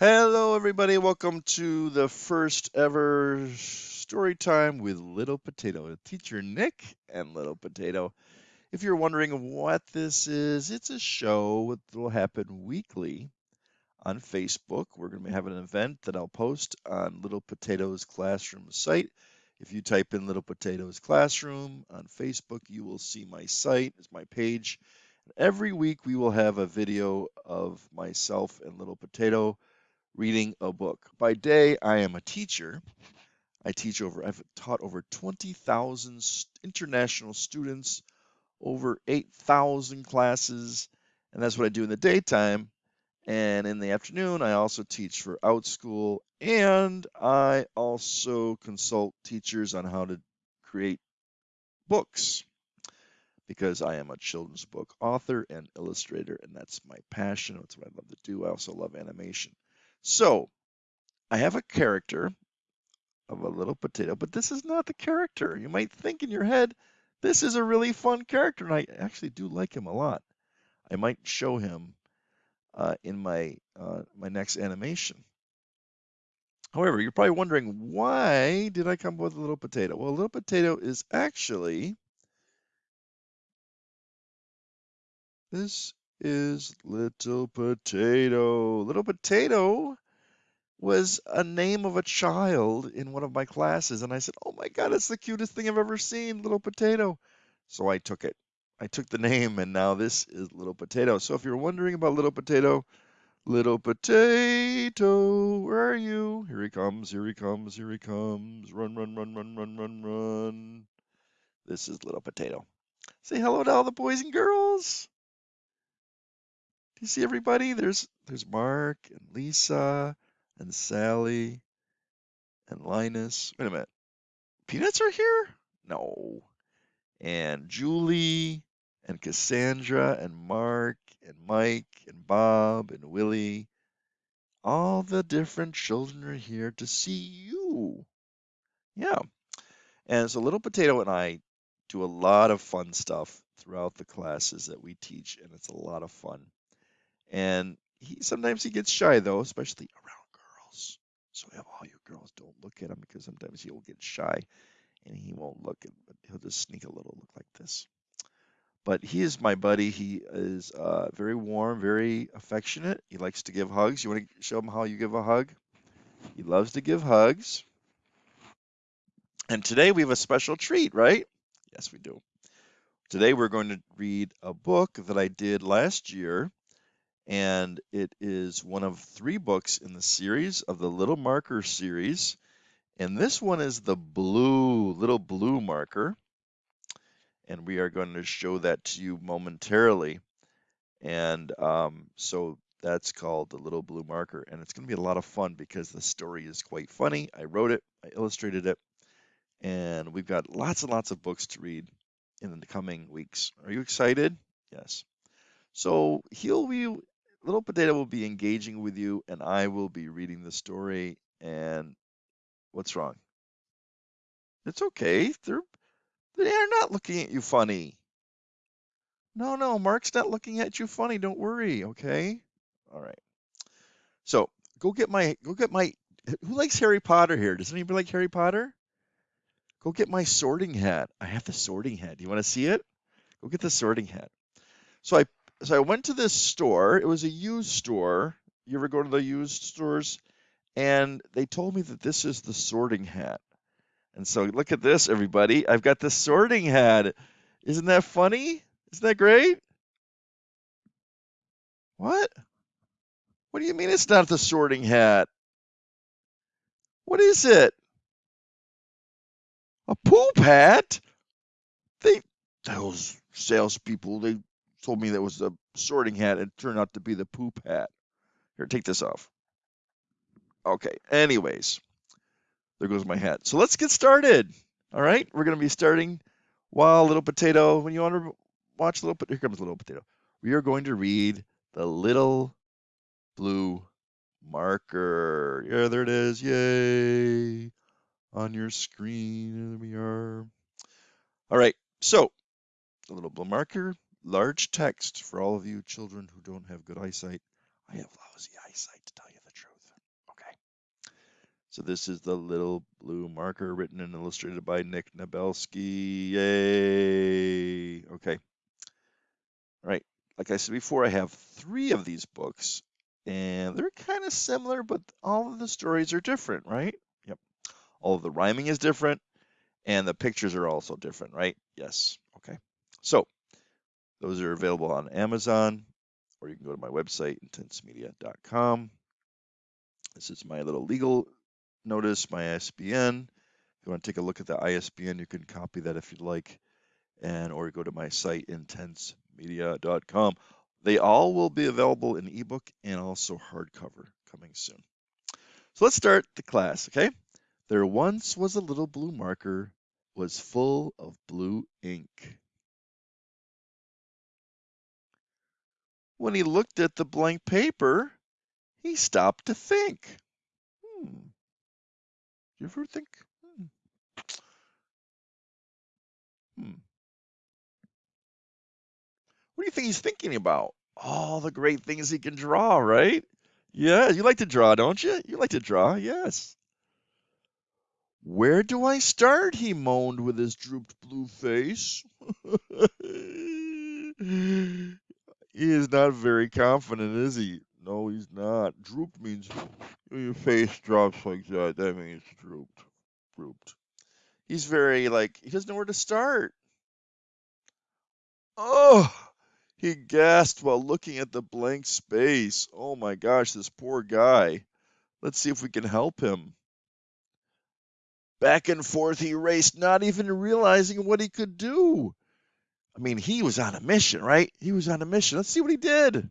Hello, everybody. Welcome to the first ever story time with Little Potato, teacher Nick and Little Potato. If you're wondering what this is, it's a show that will happen weekly on Facebook. We're going to have an event that I'll post on Little Potato's Classroom site. If you type in Little Potato's Classroom on Facebook, you will see my site, it's my page. Every week we will have a video of myself and Little Potato reading a book. By day, I am a teacher. I teach over, I've taught over 20,000 international students, over 8,000 classes, and that's what I do in the daytime. And in the afternoon, I also teach for Outschool, and I also consult teachers on how to create books because I am a children's book author and illustrator, and that's my passion. That's what I love to do. I also love animation. So I have a character of a little potato, but this is not the character. You might think in your head, this is a really fun character, and I actually do like him a lot. I might show him uh, in my uh, my next animation. However, you're probably wondering why did I come up with a little potato? Well, a little potato is actually this is little potato. Little potato was a name of a child in one of my classes. And I said, Oh my God, it's the cutest thing I've ever seen, Little Potato. So I took it. I took the name, and now this is Little Potato. So if you're wondering about Little Potato, Little Potato, where are you? Here he comes, here he comes, here he comes. Run, run, run, run, run, run, run. This is Little Potato. Say hello to all the boys and girls. Do you see everybody? There's there's Mark and Lisa and Sally and Linus. Wait a minute. Peanuts are here? No. And Julie and Cassandra and Mark and Mike and Bob and Willie. All the different children are here to see you. Yeah. And so Little Potato and I do a lot of fun stuff throughout the classes that we teach, and it's a lot of fun. And he sometimes he gets shy though, especially around girls. So all you girls don't look at him because sometimes he'll get shy and he won't look at but he'll just sneak a little look like this. But he is my buddy. He is uh, very warm, very affectionate. He likes to give hugs. You want to show him how you give a hug? He loves to give hugs. And today we have a special treat, right? Yes, we do. Today we're going to read a book that I did last year and it is one of three books in the series of the Little Marker series. And this one is the blue, little blue marker. And we are going to show that to you momentarily. And um, so that's called the little blue marker. And it's going to be a lot of fun because the story is quite funny. I wrote it, I illustrated it, and we've got lots and lots of books to read in the coming weeks. Are you excited? Yes. So he'll be Little Potato will be engaging with you, and I will be reading the story. And what's wrong? It's okay. They're they're not looking at you funny. No, no, Mark's not looking at you funny. Don't worry. Okay. All right. So go get my go get my. Who likes Harry Potter here? Does anybody like Harry Potter? Go get my sorting hat. I have the sorting hat. Do you want to see it? Go get the sorting hat. So I so I went to this store. It was a used store. You ever go to the used stores? And they told me that this is the sorting hat. And so look at this, everybody. I've got the sorting hat. Isn't that funny? Isn't that great? What? What do you mean it's not the sorting hat? What is it? A poop hat? They those salespeople, they told me that was the sorting hat. It turned out to be the poop hat. Here, take this off. Okay, anyways, there goes my hat. So let's get started. All right, we're going to be starting while Little Potato, when you want to watch Little Potato, here comes Little Potato. We are going to read the Little Blue Marker. Yeah, there it is. Yay. On your screen, there we are. All right, so the Little Blue Marker Large text for all of you children who don't have good eyesight. I have lousy eyesight, to tell you the truth. Okay. So this is the little blue marker written and illustrated by Nick Nabelsky. Yay! Okay. All right. Like I said before, I have three of these books, and they're kind of similar, but all of the stories are different, right? Yep. All of the rhyming is different, and the pictures are also different, right? Yes. Okay. So those are available on Amazon, or you can go to my website, intensemedia.com. This is my little legal notice, my ISBN. If you want to take a look at the ISBN, you can copy that if you'd like, and or go to my site, intensemedia.com. They all will be available in ebook and also hardcover coming soon. So let's start the class, okay? There once was a little blue marker was full of blue ink. When he looked at the blank paper, he stopped to think. Hmm. You ever think? Hmm. hmm. What do you think he's thinking about? All the great things he can draw, right? Yeah, you like to draw, don't you? You like to draw, yes. Where do I start? he moaned with his drooped blue face. he is not very confident, is he? No, he's not. Droop means your face drops like that. That means drooped. Drooped. He's very like he doesn't know where to start. Oh, he gasped while looking at the blank space. Oh my gosh, this poor guy. Let's see if we can help him. Back and forth he raced, not even realizing what he could do. I mean, he was on a mission, right? He was on a mission. Let's see what he did.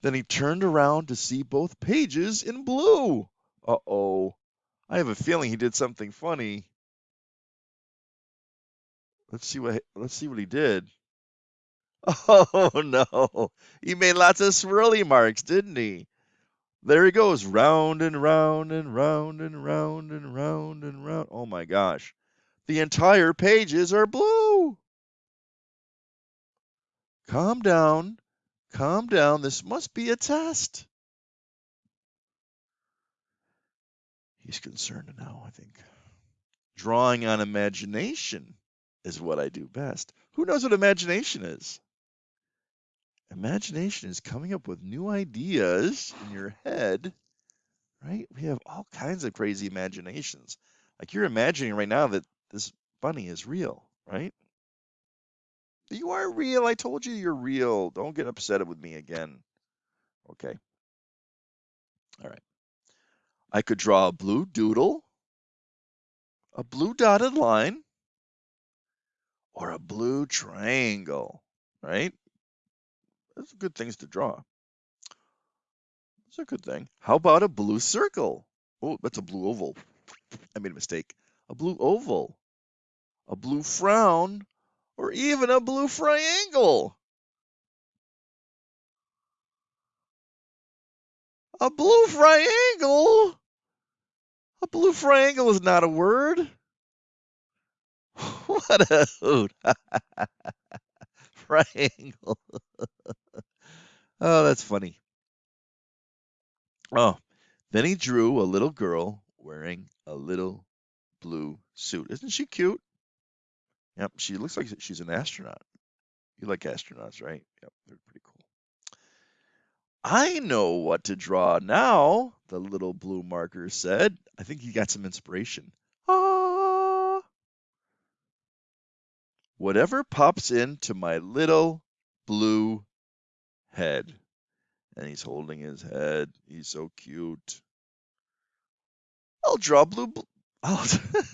Then he turned around to see both pages in blue. Uh oh. I have a feeling he did something funny. Let's see what let's see what he did. Oh no. He made lots of swirly marks, didn't he? There he goes, round and round and round and round and round and round. Oh my gosh. The entire pages are blue. Calm down. Calm down. This must be a test. He's concerned now, I think. Drawing on imagination is what I do best. Who knows what imagination is? Imagination is coming up with new ideas in your head, right? We have all kinds of crazy imaginations. Like you're imagining right now that this bunny is real, right? You are real. I told you you're real. Don't get upset with me again. Okay. All right. I could draw a blue doodle, a blue dotted line, or a blue triangle, right? Those are good things to draw. That's a good thing. How about a blue circle? Oh, that's a blue oval. I made a mistake. A blue oval, a blue frown, or even a blue triangle. A blue triangle? A blue triangle is not a word. what a hoot. triangle. oh, that's funny. Oh, then he drew a little girl wearing a little blue suit. Isn't she cute? Yep, she looks like she's an astronaut. You like astronauts, right? Yep, they're pretty cool. I know what to draw now, the little blue marker said. I think he got some inspiration. Ah. Whatever pops into my little blue head. And he's holding his head. He's so cute. I'll draw blue. I'll,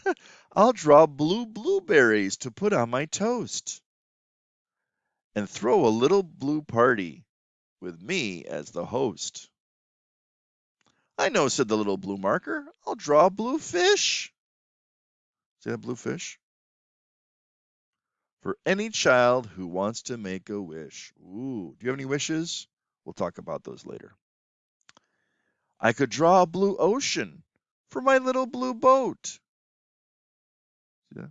I'll draw blue blueberries to put on my toast. And throw a little blue party with me as the host. I know, said the little blue marker. I'll draw a blue fish. See that blue fish? For any child who wants to make a wish. Ooh, do you have any wishes? We'll talk about those later. I could draw a blue ocean for my little blue boat. Yeah.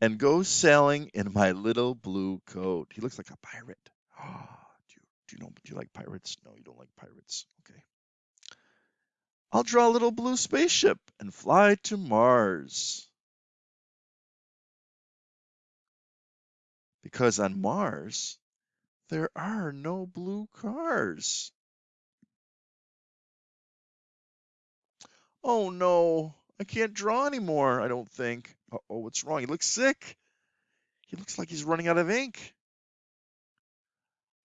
And go sailing in my little blue coat. He looks like a pirate. Oh, do you do you know do you like pirates? No, you don't like pirates. Okay. I'll draw a little blue spaceship and fly to Mars. Because on Mars, there are no blue cars. Oh no, I can't draw anymore, I don't think. oh, what's wrong? He looks sick. He looks like he's running out of ink.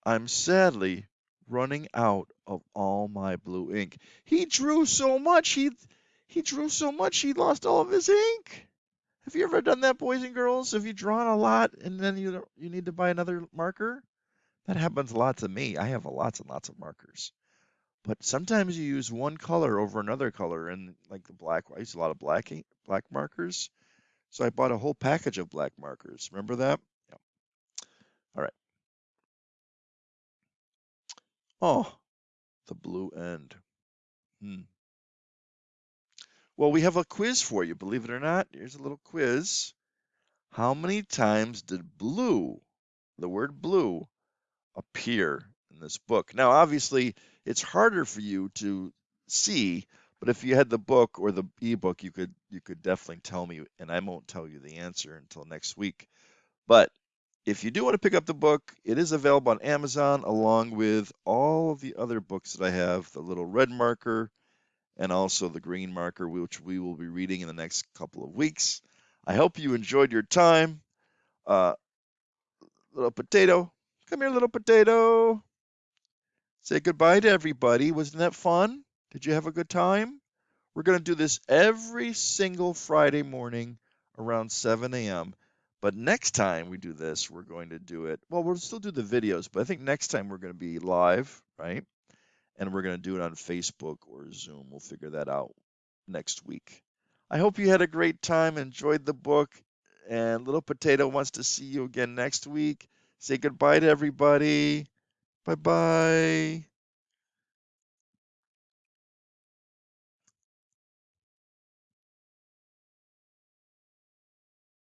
I'm sadly running out of all my blue ink. He drew so much, he he drew so much he lost all of his ink. Have you ever done that, boys and girls? Have you drawn a lot and then you you need to buy another marker? That happens a lot to me. I have lots and lots of markers. But sometimes you use one color over another color, and like the black, I use a lot of black ink, black markers. So I bought a whole package of black markers. Remember that? Yeah. All right. Oh, the blue end. Hmm. Well, we have a quiz for you, believe it or not. Here's a little quiz. How many times did blue, the word blue, appear in this book? Now, obviously, it's harder for you to see, but if you had the book or the ebook, you could you could definitely tell me, and I won't tell you the answer until next week. But if you do want to pick up the book, it is available on Amazon along with all of the other books that I have, the little red marker and also the green marker, which we will be reading in the next couple of weeks. I hope you enjoyed your time. Uh, little potato, come here, little potato. Say goodbye to everybody. Wasn't that fun? Did you have a good time? We're going to do this every single Friday morning around 7 a.m. But next time we do this, we're going to do it. Well, we'll still do the videos, but I think next time we're going to be live, right? And we're going to do it on Facebook or Zoom. We'll figure that out next week. I hope you had a great time, enjoyed the book, and Little Potato wants to see you again next week. Say goodbye to everybody. Bye bye.